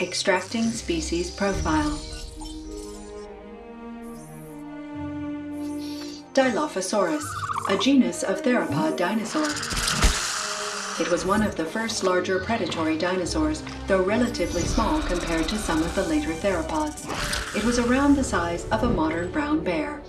Extracting species profile. Dilophosaurus, a genus of theropod dinosaur. It was one of the first larger predatory dinosaurs, though relatively small compared to some of the later theropods. It was around the size of a modern brown bear.